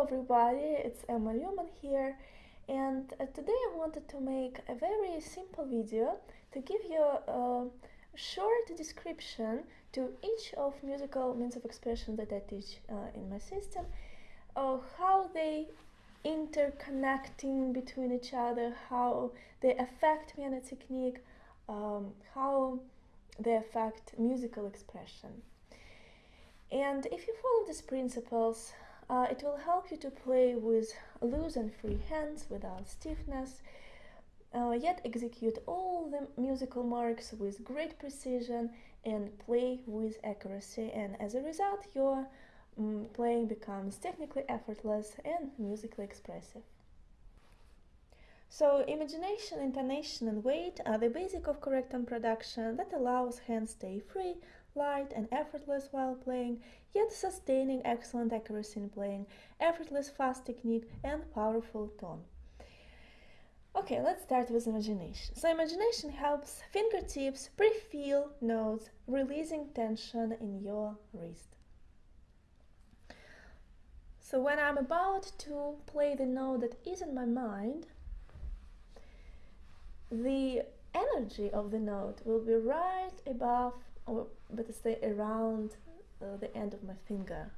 Hello everybody, it's Emma Newman here and uh, today I wanted to make a very simple video to give you a short description to each of musical means of expression that I teach uh, in my system, uh, how they interconnecting between each other, how they affect piano technique, um, how they affect musical expression. And if you follow these principles, uh, it will help you to play with loose and free hands without stiffness, uh, yet execute all the musical marks with great precision and play with accuracy. And as a result, your um, playing becomes technically effortless and musically expressive. So imagination, intonation and weight are the basic of correct tone production that allows hands stay free, light and effortless while playing, yet sustaining excellent accuracy in playing, effortless fast technique and powerful tone. Okay, let's start with imagination. So imagination helps fingertips pre-feel notes, releasing tension in your wrist. So when I'm about to play the note that is in my mind, the energy of the note will be right above or better say around uh, the end of my finger.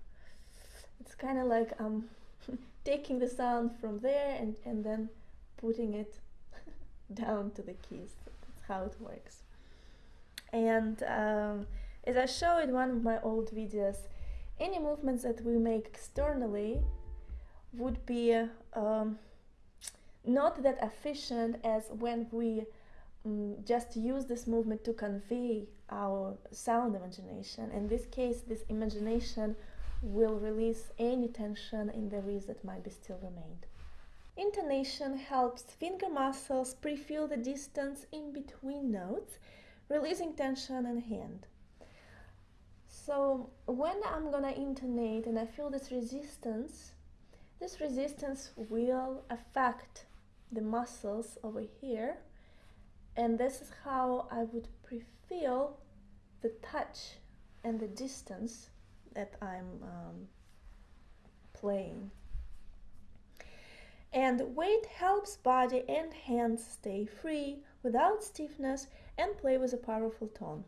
It's kind of like I'm taking the sound from there and, and then putting it down to the keys. That's how it works. And um, as I show in one of my old videos, any movements that we make externally would be um, not that efficient as when we um, just use this movement to convey our sound imagination. In this case, this imagination will release any tension in the wrist that might be still remained. Intonation helps finger muscles pre-feel the distance in between notes, releasing tension in hand. So when I'm gonna intonate and I feel this resistance, this resistance will affect the muscles over here and this is how I would pre-feel the touch and the distance that I'm um, playing. And weight helps body and hands stay free without stiffness and play with a powerful tone.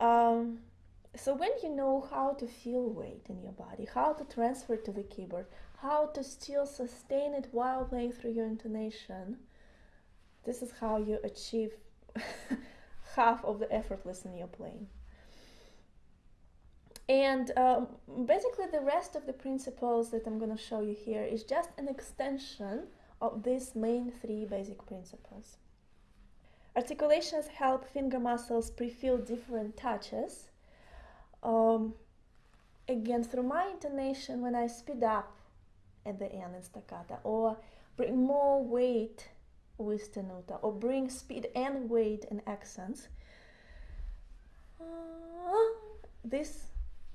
Um, so when you know how to feel weight in your body, how to transfer to the keyboard, how to still sustain it while playing through your intonation, this is how you achieve half of the effortless in your playing. And um, basically the rest of the principles that I'm going to show you here is just an extension of these main three basic principles. Articulations help finger muscles pre-feel different touches. Um, again, through my intonation, when I speed up at the end in staccato or bring more weight with tenuto or bring speed and weight and accents. Uh, this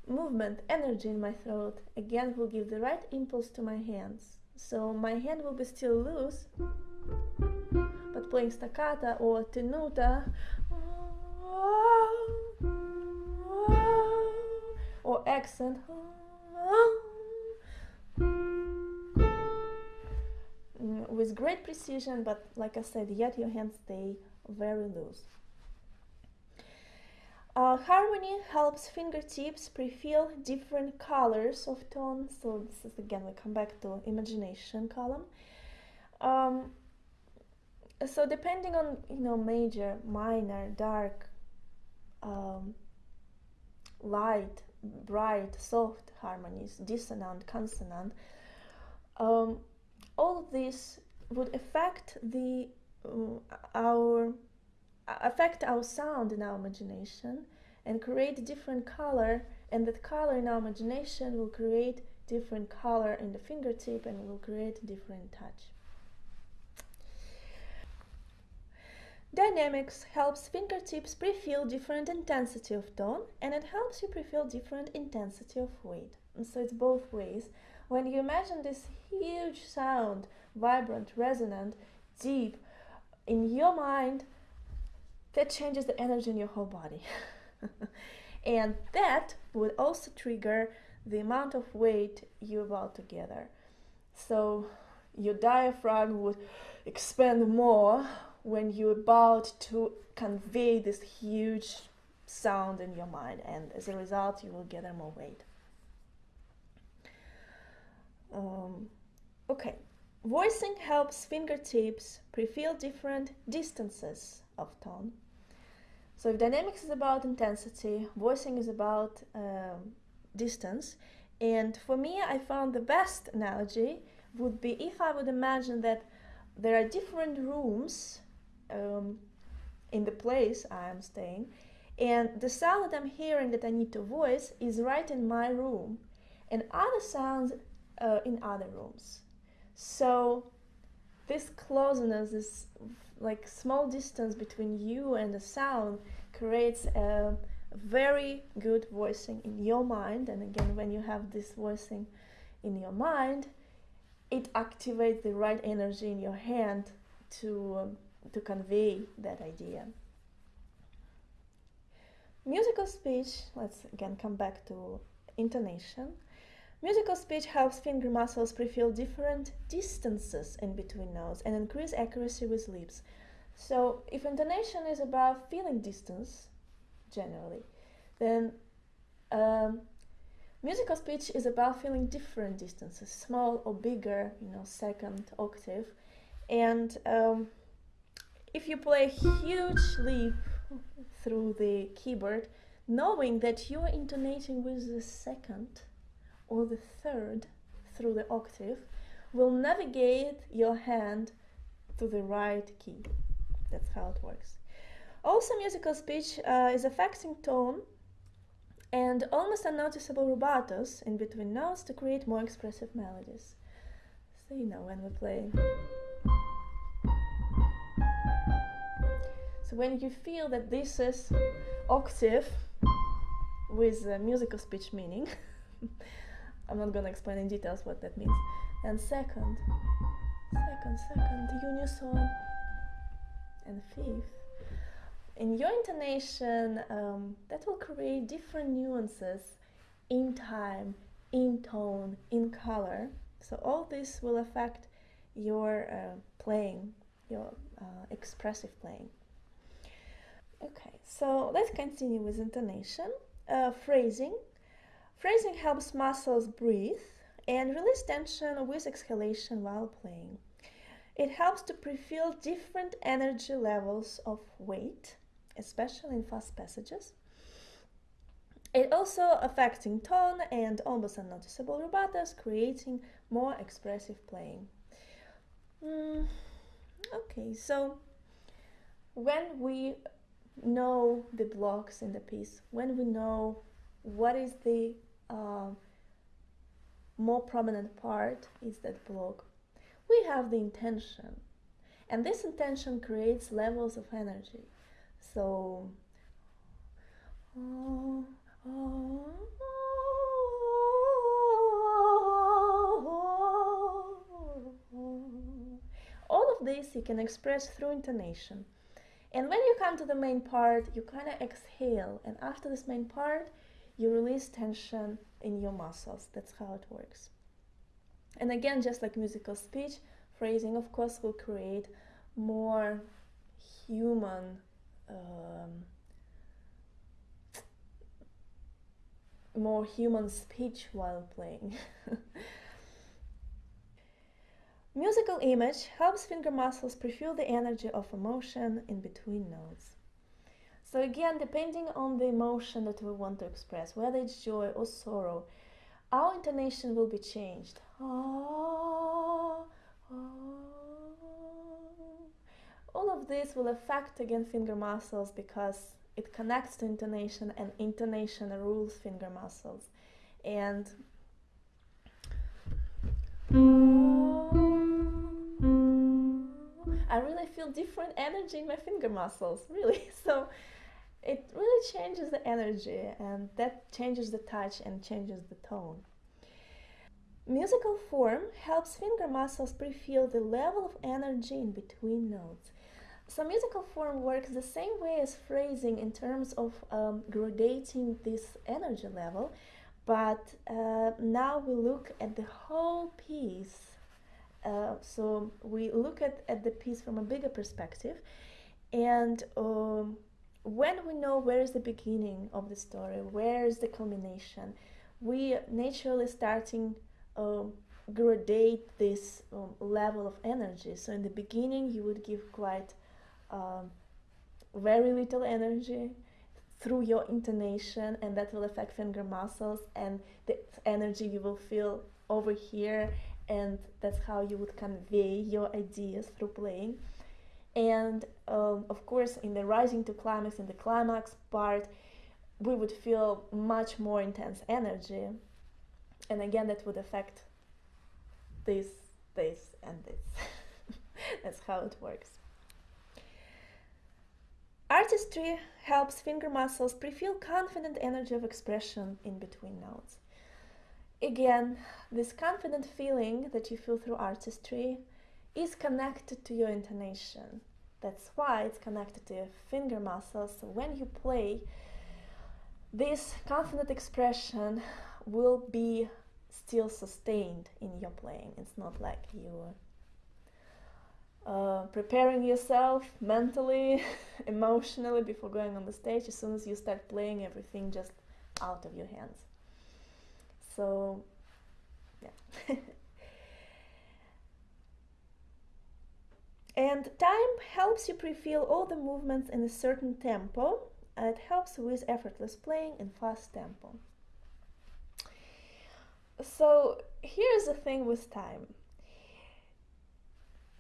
movement, energy in my throat, again will give the right impulse to my hands. So my hand will be still loose, but playing staccato or tenuto uh, or accent uh, with great precision, but like I said, yet your hands stay very loose. Uh, harmony helps fingertips pre-feel different colors of tones. So this is again, we come back to imagination column. Um, so depending on, you know, major, minor, dark, um, light, bright, soft harmonies, dissonant, consonant, um, all of this would affect the uh, our affect our sound in our imagination and create different color and that color in our imagination will create different color in the fingertip and will create different touch. Dynamics helps fingertips pre-feel different intensity of tone and it helps you pre-feel different intensity of weight. And so it's both ways. When you imagine this huge sound, vibrant, resonant, deep, in your mind, that changes the energy in your whole body. and that would also trigger the amount of weight you're about to gather. So your diaphragm would expand more when you're about to convey this huge sound in your mind, and as a result, you will gather more weight. Um, okay, voicing helps fingertips pre-feel different distances of tone. So if dynamics is about intensity, voicing is about um, distance. And for me, I found the best analogy would be if I would imagine that there are different rooms um, in the place I am staying, and the sound that I'm hearing that I need to voice is right in my room, and other sounds uh, in other rooms. So this closeness, this like small distance between you and the sound creates a very good voicing in your mind. And again, when you have this voicing in your mind, it activates the right energy in your hand to um, to convey that idea. Musical speech, let's again come back to intonation. Musical speech helps finger muscles pre-feel different distances in between notes and increase accuracy with lips. So if intonation is about feeling distance, generally, then um, musical speech is about feeling different distances, small or bigger, you know, second octave. And um, if you play a huge leap through the keyboard, knowing that you are intonating with the second or the third through the octave will navigate your hand to the right key. That's how it works. Also, musical speech uh, is affecting tone and almost unnoticeable rubatos in between notes to create more expressive melodies. So, you know, when we play. So, when you feel that this is octave with musical speech meaning, I'm not gonna explain in details what that means. And second, second, second, unison, and fifth. In your intonation, um, that will create different nuances in time, in tone, in color. So all this will affect your uh, playing, your uh, expressive playing. Okay, so let's continue with intonation. Uh, phrasing. Phrasing helps muscles breathe and release tension with exhalation while playing. It helps to pre-feel different energy levels of weight, especially in fast passages. It also affecting tone and almost unnoticeable rubatos, creating more expressive playing. Mm, okay, so when we know the blocks in the piece, when we know what is the uh, more prominent part is that block. We have the intention, and this intention creates levels of energy. So, all of this you can express through intonation. And when you come to the main part, you kind of exhale, and after this main part, you release tension in your muscles. That's how it works. And again, just like musical speech, phrasing, of course, will create more human. Um, more human speech while playing. Musical image helps finger muscles pre-feel the energy of emotion in between notes. So again, depending on the emotion that we want to express, whether it's joy or sorrow, our intonation will be changed. Ah, ah. All of this will affect again finger muscles because it connects to intonation and intonation rules finger muscles. And I really feel different energy in my finger muscles, really. So it really changes the energy and that changes the touch and changes the tone. Musical form helps finger muscles pre-feel the level of energy in between notes. So musical form works the same way as phrasing in terms of um, gradating this energy level, but uh, now we look at the whole piece. Uh, so we look at, at the piece from a bigger perspective, and um, when we know where is the beginning of the story, where is the culmination, we naturally starting um, gradate this um, level of energy. So in the beginning, you would give quite um, very little energy through your intonation, and that will affect finger muscles and the energy you will feel over here, and that's how you would convey your ideas through playing. And um, of course, in the rising to climax, in the climax part, we would feel much more intense energy. And again, that would affect this, this, and this. That's how it works. Artistry helps finger muscles pre-feel confident energy of expression in between notes. Again, this confident feeling that you feel through artistry is connected to your intonation. That's why it's connected to your finger muscles. So when you play, this confident expression will be still sustained in your playing. It's not like you uh, preparing yourself mentally, emotionally before going on the stage. As soon as you start playing, everything just out of your hands. So, yeah. and time helps you pre-feel all the movements in a certain tempo. It helps with effortless playing in fast tempo. So here's the thing with time.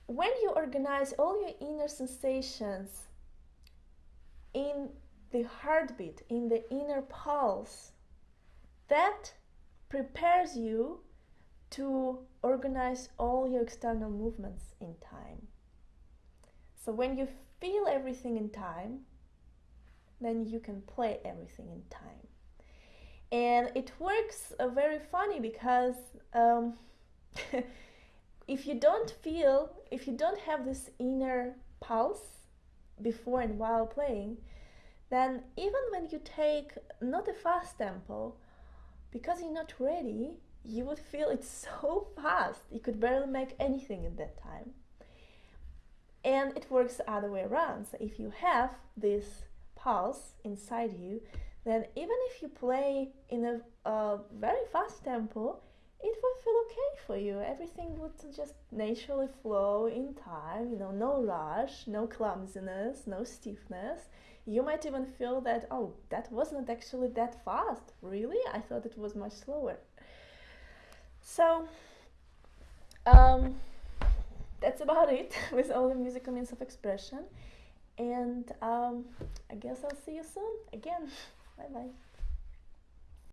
When you organize all your inner sensations in the heartbeat, in the inner pulse, that prepares you to organize all your external movements in time. So when you feel everything in time, then you can play everything in time. And it works uh, very funny because um, if you don't feel if you don't have this inner pulse before and while playing then even when you take not a fast tempo because you're not ready you would feel it's so fast. You could barely make anything at that time and it works the other way around so if you have this pulse inside you then even if you play in a uh, very fast tempo, it will feel okay for you. Everything would just naturally flow in time, you know, no rush, no clumsiness, no stiffness. You might even feel that, oh, that wasn't actually that fast. Really? I thought it was much slower. So, um, that's about it with all the musical means of expression. And um, I guess I'll see you soon again. Bye bye.